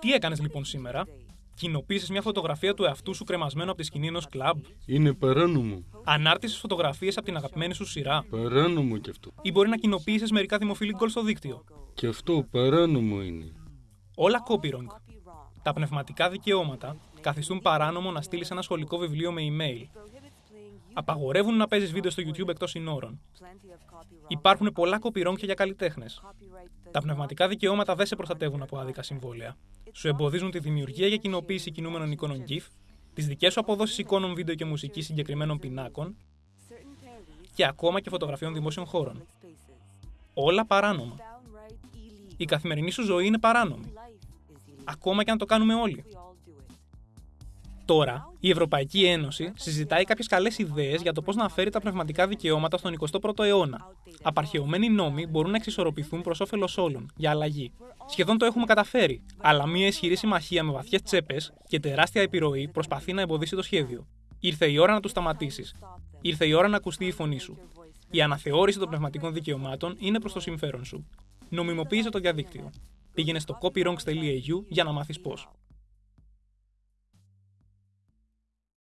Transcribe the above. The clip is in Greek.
Τι έκανες λοιπόν σήμερα, Κοινοποίησες μια φωτογραφία του εαυτού σου κρεμασμένο από τη σκηνή ενός κλαμπ; Είναι παράνομο. Ανάρτησες φωτογραφίες από την αγαπημένη σου σειρά; Παράνομο κι αυτό. Ή μπορεί να κοινοποίησες μερικά δημοφιλή γκολ στο δίκτυο; Και αυτό παράνομο είναι. Όλα copywrong. Τα πνευματικά δικαιώματα καθιστούν παράνομο να στείλεις ένα σχολικό βιβλίο με email. Απαγορεύουν να παίζεις βίντεο στο YouTube εκτός συνόρων. Υπάρχουν πολλά copywrong και για καλλιτέχνες. Τα πνευματικά δικαιώματα δεν σε προστατεύουν από άδικα συμβόλαια. Σου εμποδίζουν τη δημιουργία για κοινοποίηση κινούμενων εικόνων GIF, τις δικές σου αποδόσεις εικόνων, βίντεο και μουσική συγκεκριμένων πινάκων και ακόμα και φωτογραφιών δημόσιων χώρων. Όλα παράνομα. Η καθημερινή σου ζωή είναι παράνομη. Ακόμα και αν το κάνουμε όλοι. Τώρα, η Ευρωπαϊκή Ένωση συζητάει κάποιες καλές ιδέες για το πώς να φέρει τα πνευματικά δικαιώματα στον 21ο αιώνα. Απαρχαιωμένοι νόμοι μπορούν να εξισορροπηθούν προς όφελος όλων, για αλλαγή. Σχεδόν το έχουμε καταφέρει, αλλά μια ισχυρή συμμαχία με βαθιές τσέπες και τεράστια επιρροή προσπαθεί να εμποδίσει το σχέδιο. Ήρθε η ώρα να του σταματήσεις. Ήρθε η ώρα να ακουστεί η φωνή σου. Η αναθεώρηση των πνευματικών δικαιωμάτων είναι προς το συμφέρον σου. Νομιμοποίησε το διαδίκτυο. Πήγαινε στο copyrongs.eu για να μάθεις πώς.